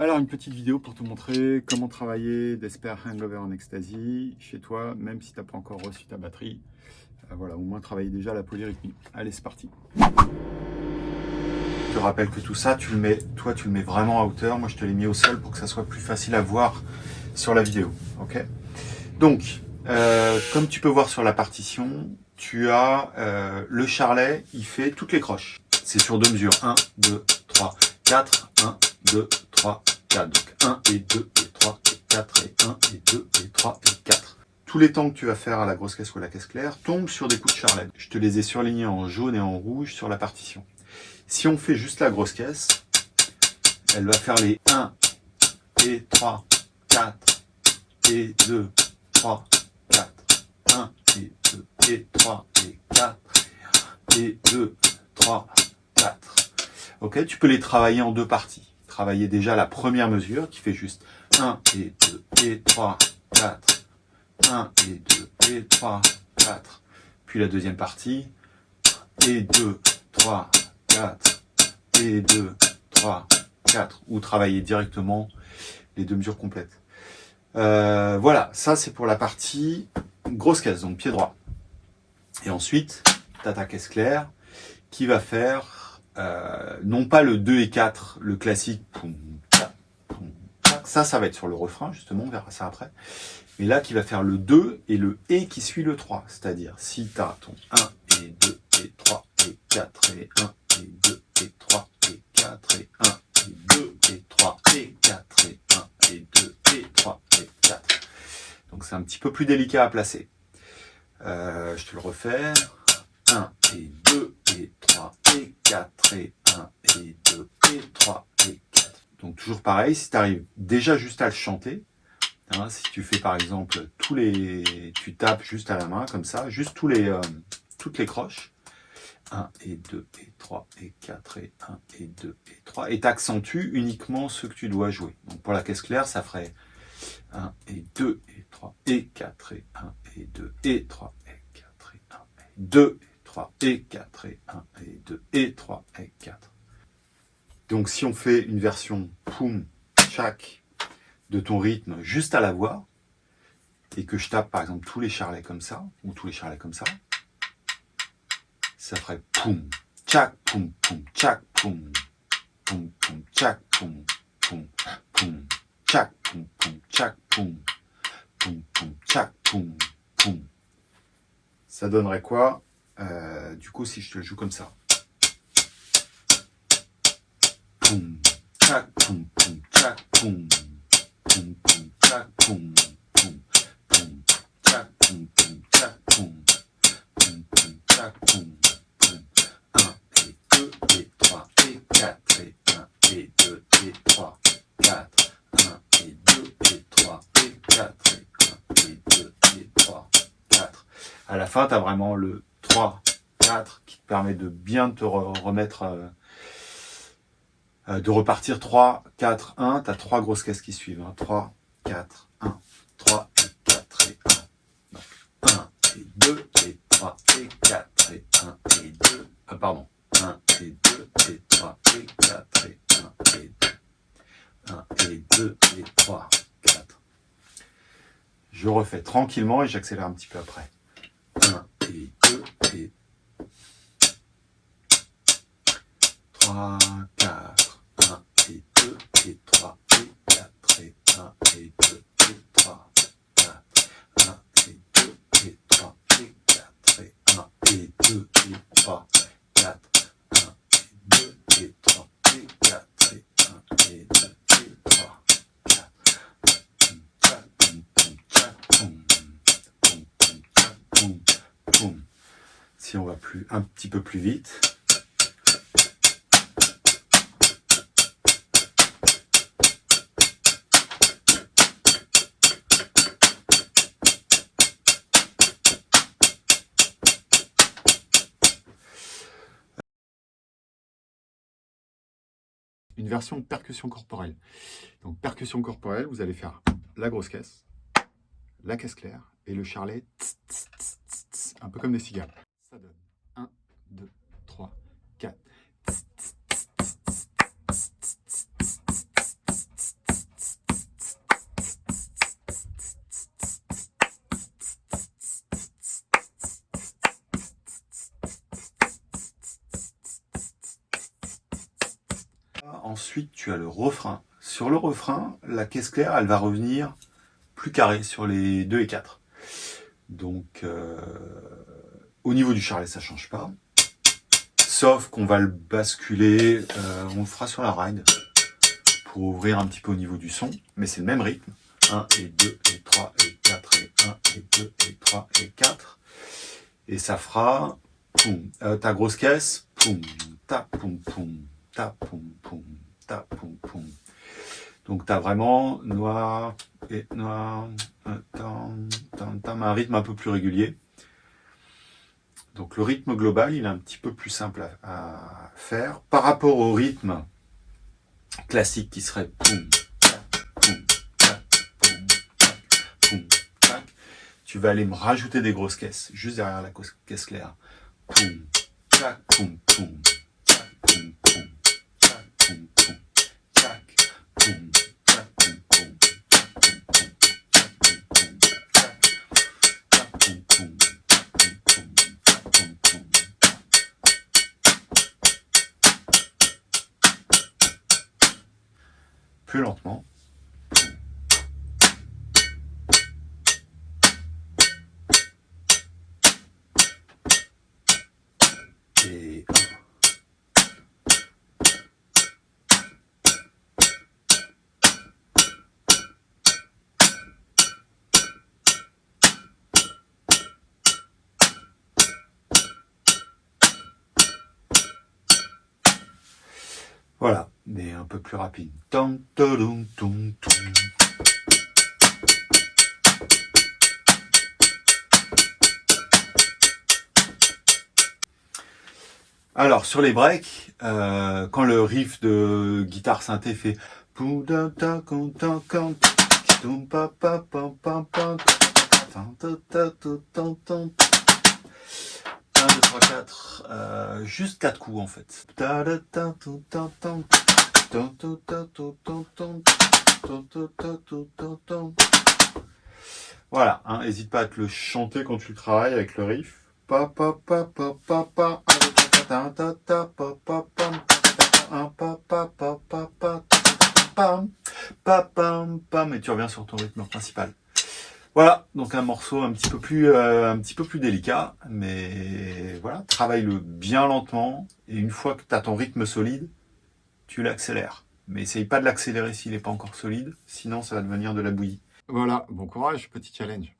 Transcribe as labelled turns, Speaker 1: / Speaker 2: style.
Speaker 1: Alors, une petite vidéo pour te montrer comment travailler Despair Hangover en Ecstasy chez toi, même si tu n'as pas encore reçu ta batterie. Euh, voilà, au moins travailler déjà la polyrythmie. Allez, c'est parti Je te rappelle que tout ça, tu le mets, toi, tu le mets vraiment à hauteur. Moi, je te l'ai mis au sol pour que ça soit plus facile à voir sur la vidéo. Ok? Donc, euh, comme tu peux voir sur la partition, tu as euh, le charlet, il fait toutes les croches. C'est sur deux mesures. 1, 2, 3, 4, 1, 2, 3, 4. Donc 1 et 2 et 3 et 4 et 1 et 2 et 3 et 4. Tous les temps que tu vas faire à la grosse caisse ou à la caisse claire tombent sur des coups de charlet. Je te les ai surlignés en jaune et en rouge sur la partition. Si on fait juste la grosse caisse, elle va faire les 1 et 3, 4 et 2, 3, 4, 1 et 2 et 3 et 4 et 2, 3, 4. Ok, tu peux les travailler en deux parties. Travailler déjà la première mesure qui fait juste 1 et 2 et 3, 4, 1 et 2 et 3, 4. Puis la deuxième partie, et 2, 3, 4, et 2, 3, 4. Ou travailler directement les deux mesures complètes. Euh, voilà, ça c'est pour la partie grosse caisse, donc pied droit. Et ensuite, tu as ta caisse claire qui va faire euh, non pas le 2 et 4, le classique, ça, ça va être sur le refrain, justement, on verra ça après. Mais là, qui va faire le 2 et le et qui suit le 3. C'est-à-dire, si tu as ton 1 et 2 et 3 et 4 et 1 et 2 et 3 et 4 et 1 et 2 et 3 et 4 et 1 et 2 et 3 et 4. Donc c'est un petit peu plus délicat à placer. Euh, je te le refais. 1 et 2 et 3 et 4 et 1 et 2 et 3 et 4. Donc toujours pareil, si tu arrives déjà juste à le chanter, hein, si tu fais par exemple tous les... tu tapes juste à la main comme ça, juste tous les, euh, toutes les croches, 1 et 2 et 3 et 4 et 1 et 2 et 3, et t'accentues uniquement ce que tu dois jouer. Donc pour la caisse claire, ça ferait 1 et 2 et 3 et 4 et 1 et 2 et 3 et 4 et 1 et 2 et 3 et 4 et 1 et 2 et 3 et 4. Donc si on fait une version poum, chaque de ton rythme juste à la voix, et que je tape par exemple tous les charlets comme ça, ou tous les charlets comme ça, ça ferait poum, tchac, poum, poum, tchac, poum, poum, poum, tchac, poum, poum, poum, tchac, poum, poum, tchac, poum, poum, poum, tchac, poum, poum. Ça donnerait quoi? Euh, Du coup, si je te joue comme ça. Poum, poum, poum, poum, poum, poum, poum, poum, poum, tchac, poum, poum, tchac, poum, poum, poum, tchac, poum. 4 et 1 et 2 et 3, 4, 1 et 2 et 3 et 4 et 1 et 2 et 3, 4. À la fin, tu vraiment le 3, 4 qui te permet de bien te remettre, euh, euh, de repartir 3, 4, 1. Tu as trois grosses caisses qui suivent. Hein. 3, 4, 1, 3 et 4 et 1. Donc 1 et 2 et 3 et 4 et 1 et 2. Euh, pardon. 1 et 2 et 3 et 4 et 1 et 2. 1 et 2 et 3, 4. Je refais tranquillement et j'accélère un petit peu après. 1 3, 4. 1 et 2 et 3 et 4 et 1 et 2 et 3, 4. 1 et 2 et 3 et 4 et 1 et 2 et 3, 4. Si on va plus un petit peu plus vite. Une version percussion corporelle. Donc percussion corporelle, vous allez faire la grosse caisse, la caisse claire et le charlet, un peu comme des cigales. Ça donne 1, 2, 3, 4. Tu as le refrain. Sur le refrain, la caisse claire, elle va revenir plus carrée sur les 2 et 4. Donc, euh, au niveau du charlet, ça change pas. Sauf qu'on va le basculer, euh, on le fera sur la ride pour ouvrir un petit peu au niveau du son, mais c'est le même rythme. 1 et 2 et 3 et 4 et 1 et 2 et 3 et 4. Et ça fera euh, ta grosse caisse, poum, ta poum poum, ta Donc tu as vraiment noir et noir, tu un rythme un peu plus régulier. Donc le rythme global, il est un petit peu plus simple à, faire par rapport au rythme classique qui serait Tu vas aller me rajouter des grosses caisses juste derrière la caisse claire. Poum, tac, poum, poum, tac, poum, poum, tac, poum, poum, tac, poum, tac, poum, poum, tac, poum, poum, tac, poum, poum, Plus lentement. Voilà, mais un peu plus rapide. Alors, sur les breaks, euh, quand le riff de guitare synthé fait 1, 2, 3, 4, juste 4 coups en fait. Voilà, hein, n'hésite pas à te le chanter quand tu le travailles avec le riff. Pa, pa, pa, pa, pa, pa, pam, pam, pam, et tu reviens sur ton rythme principal. Voilà, donc un morceau un petit peu plus, euh, un petit peu plus délicat, mais voilà, travaille-le bien lentement, et une fois que tu as ton rythme solide, tu l'accélères. Mais essaye pas de l'accélérer s'il n'est pas encore solide, sinon ça va devenir de la bouillie.
Speaker 2: Voilà, bon courage, petit challenge.